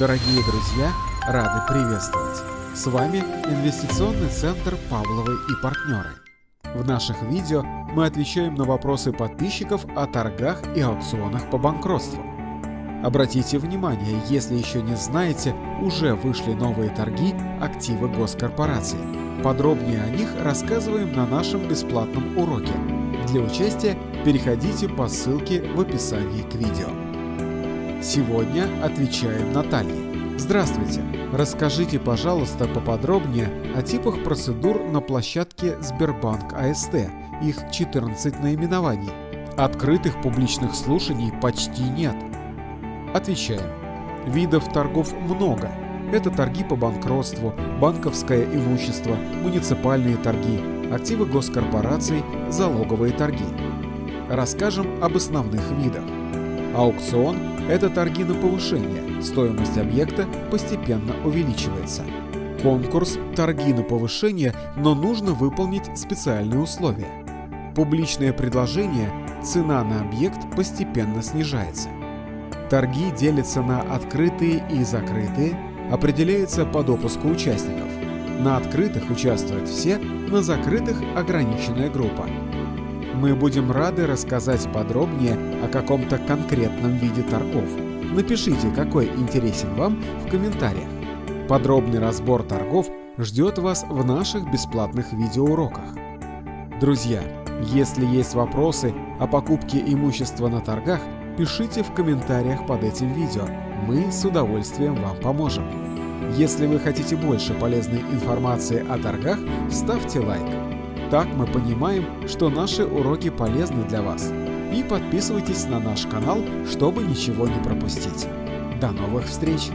Дорогие друзья, рады приветствовать! С вами Инвестиционный центр Павловы и партнеры. В наших видео мы отвечаем на вопросы подписчиков о торгах и аукционах по банкротству. Обратите внимание, если еще не знаете, уже вышли новые торги активы госкорпорации. Подробнее о них рассказываем на нашем бесплатном уроке. Для участия переходите по ссылке в описании к видео. Сегодня отвечаем Наталье. Здравствуйте! Расскажите, пожалуйста, поподробнее о типах процедур на площадке Сбербанк АСТ, их 14 наименований. Открытых публичных слушаний почти нет. Отвечаем. Видов торгов много. Это торги по банкротству, банковское имущество, муниципальные торги, активы госкорпораций, залоговые торги. Расскажем об основных видах. Аукцион – это торги на повышение, стоимость объекта постепенно увеличивается. Конкурс – торги на повышение, но нужно выполнить специальные условия. Публичное предложение – цена на объект постепенно снижается. Торги делятся на открытые и закрытые, определяется по допуску участников. На открытых участвуют все, на закрытых – ограниченная группа. Мы будем рады рассказать подробнее о каком-то конкретном виде торгов. Напишите, какой интересен вам в комментариях. Подробный разбор торгов ждет вас в наших бесплатных видеоуроках. Друзья, если есть вопросы о покупке имущества на торгах, пишите в комментариях под этим видео. Мы с удовольствием вам поможем. Если вы хотите больше полезной информации о торгах, ставьте лайк. Так мы понимаем, что наши уроки полезны для вас. И подписывайтесь на наш канал, чтобы ничего не пропустить. До новых встреч!